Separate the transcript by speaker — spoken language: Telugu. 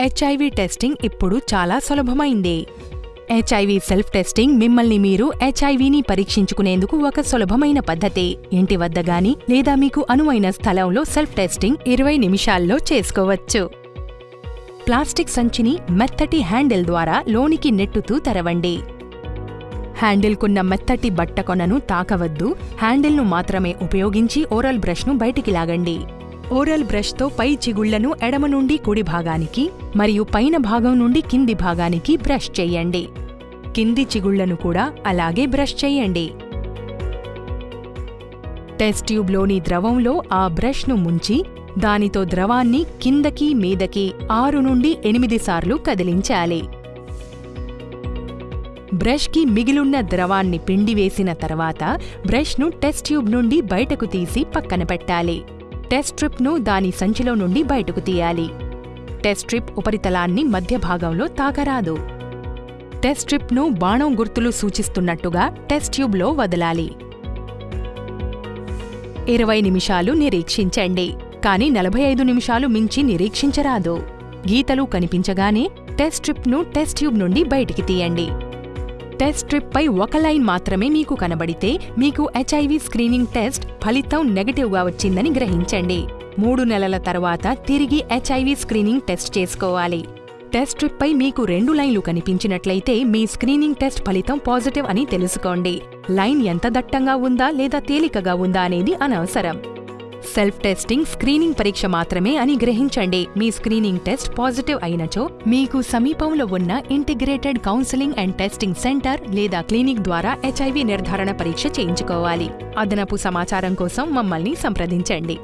Speaker 1: హెచ్ఐవి టెస్టింగ్ ఇప్పుడు చాలా సులభమైంది. హెచ్ఐవి సెల్ఫ్ టెస్టింగ్ మిమ్మల్ని మీరు హెచ్ఐవిని పరీక్షించుకునేందుకు ఒక సులభమైన పద్ధతి. ఇంటి వద్ద గాని లేదా మీకు అనువైన స్థలంలో సెల్ఫ్ టెస్టింగ్ ఇరవై నిమిషాల్లో చేసుకోవచ్చు. ప్లాస్టిక్ సంచిని మెత్తటి హ్యాండిల్ ద్వారా లోనికి నెట్టుతూ తెరవండి. హ్యాండిల్కున్న మెత్తటి బట్టకొనను తాకవద్దు. హ్యాండిల్ను మాత్రమే ఉపయోగించి ఓరల్ బ్రష్ను బయటికి లాగండి. ఓరల్ బ్రష్తో పై చిగుళ్ళను ఎడమ నుండి కుడి భాగానికి మరియు పైన భాగం నుండి కింది భాగానికి బ్రష్ చేయండి. కింది చిగుళ్ళను కూడా అలాగే బ్రష్ చేయండి. టెస్ట్ ట్యూబ్లోని ద్రవంలో ఆ బ్రష్ను ముంచి దానితో ద్రవాన్ని కిందకి మీదకి ఆరు నుండి ఎనిమిది సార్లు కదిలించాలి. బ్రష్కి మిగిలున్న ద్రవాన్ని పిండివేసిన తర్వాత బ్రష్ను టెస్ట్ ట్యూబ్ నుండి బయటకు తీసి పక్కన పెట్టాలి. టెస్ట్ స్ట్రిప్ను దాని సంచిలో నుండి బయటకు తీయాలి. టెస్ట్ స్ట్రిప్ ఉపరితలాన్ని మధ్య భాగంలో తాకరాదు. టెస్ట్ స్ట్రిప్ను బాణం గుర్తులు సూచిస్తున్నట్టుగా టెస్ట్ ట్యూబ్లో వదలాలి. ఇరవై నిమిషాలు నిరీక్షించండి. కానీ నలభై ఐదు నిమిషాలు మించి నిరీక్షించరాదు. గీతలు కనిపించగానే టెస్ట్ స్ట్రిప్ను టెస్ట్ ట్యూబ్ నుండి బయటికి తీయండి. టెస్ట్ స్ట్రిప్పై ఒక లైన్ మాత్రమే మీకు కనబడితే మీకు హెచ్ఐవి స్క్రీనింగ్ టెస్ట్ ఫలితం నెగటివ్గా వచ్చిందని గ్రహించండి. మూడు నెలల తర్వాత తిరిగి హెచ్ఐవి స్క్రీనింగ్ టెస్ట్ చేసుకోవాలి. టెస్ట్ స్ట్రిప్పై మీకు రెండు లైన్లు కనిపించినట్లయితే మీ స్క్రీనింగ్ టెస్ట్ ఫలితం పాజిటివ్ అని తెలుసుకోండి. లైన్ ఎంత దట్టంగా ఉందా లేదా తేలికగా ఉందా అనేది అనవసరం. సెల్ఫ్ టెస్టింగ్ స్క్రీనింగ్ పరీక్ష మాత్రమే అని గ్రహించండి. మీ స్క్రీనింగ్ టెస్ట్ పాజిటివ్ అయినచో మీకు సమీపంలో ఉన్న integrated counselling and testing centre లేదా క్లినిక్ ద్వారా హెచ్ఐవి నిర్ధారణ పరీక్ష చేయించుకోవాలి. అదనపు సమాచారం కోసం మమ్మల్ని సంప్రదించండి.